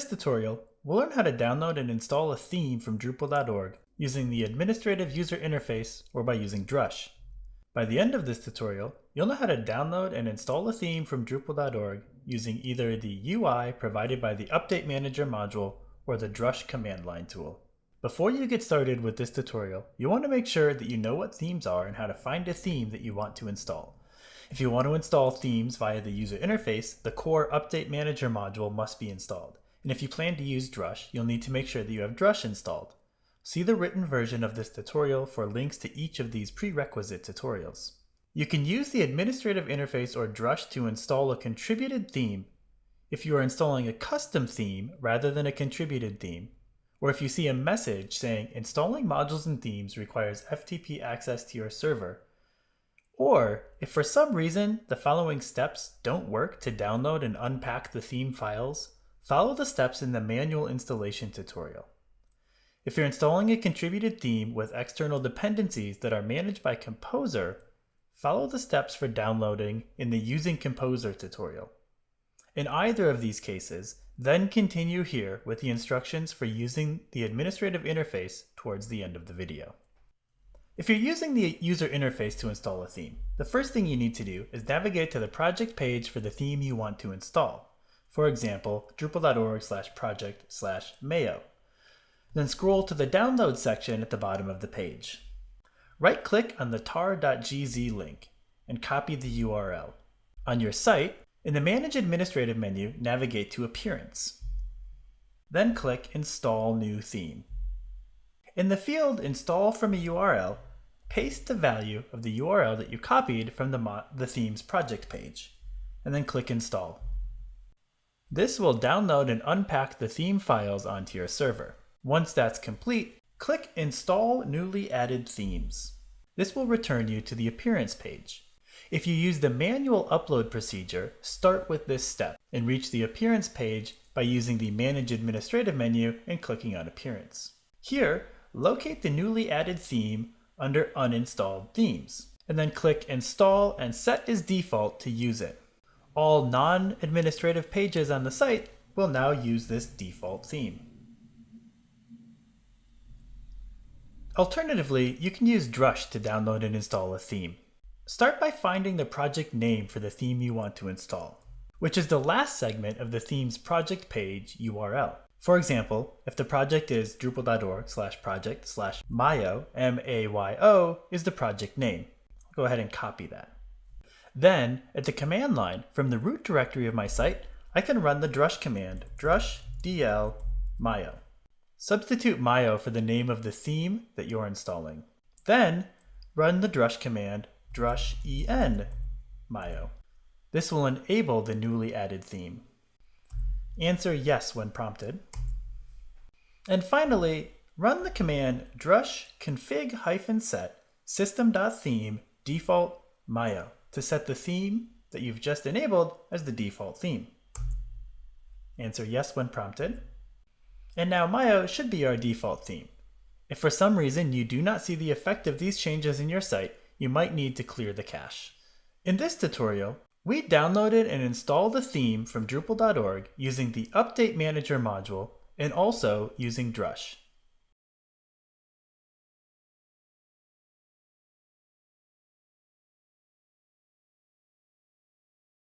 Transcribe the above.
this tutorial, we'll learn how to download and install a theme from Drupal.org using the Administrative User Interface or by using Drush. By the end of this tutorial, you'll know how to download and install a theme from Drupal.org using either the UI provided by the Update Manager module or the Drush command line tool. Before you get started with this tutorial, you want to make sure that you know what themes are and how to find a theme that you want to install. If you want to install themes via the user interface, the core Update Manager module must be installed. And if you plan to use Drush, you'll need to make sure that you have Drush installed. See the written version of this tutorial for links to each of these prerequisite tutorials. You can use the administrative interface or Drush to install a contributed theme if you are installing a custom theme rather than a contributed theme, or if you see a message saying installing modules and themes requires FTP access to your server, or if for some reason the following steps don't work to download and unpack the theme files, follow the steps in the manual installation tutorial. If you're installing a contributed theme with external dependencies that are managed by Composer, follow the steps for downloading in the Using Composer tutorial. In either of these cases, then continue here with the instructions for using the administrative interface towards the end of the video. If you're using the user interface to install a theme, the first thing you need to do is navigate to the project page for the theme you want to install. For example, drupal.org slash project slash mayo. Then scroll to the download section at the bottom of the page. Right-click on the tar.gz link and copy the URL. On your site, in the Manage Administrative menu, navigate to Appearance. Then click Install New Theme. In the field Install from a URL, paste the value of the URL that you copied from the, the theme's project page, and then click Install. This will download and unpack the theme files onto your server. Once that's complete, click Install Newly Added Themes. This will return you to the Appearance page. If you use the manual upload procedure, start with this step and reach the Appearance page by using the Manage Administrative menu and clicking on Appearance. Here, locate the newly added theme under Uninstalled Themes, and then click Install and set as default to use it. All non-administrative pages on the site will now use this default theme. Alternatively, you can use Drush to download and install a theme. Start by finding the project name for the theme you want to install, which is the last segment of the theme's project page URL. For example, if the project is drupal.org slash project slash mayo, M-A-Y-O, is the project name. I'll go ahead and copy that. Then, at the command line, from the root directory of my site, I can run the drush command, drush dl mayo. Substitute mayo for the name of the theme that you're installing. Then, run the drush command, drush en mayo. This will enable the newly added theme. Answer yes when prompted. And finally, run the command drush config-set system.theme default mayo to set the theme that you've just enabled as the default theme. Answer yes when prompted. And now Mayo should be our default theme. If for some reason you do not see the effect of these changes in your site, you might need to clear the cache. In this tutorial, we downloaded and installed a theme from Drupal.org using the Update Manager module and also using Drush.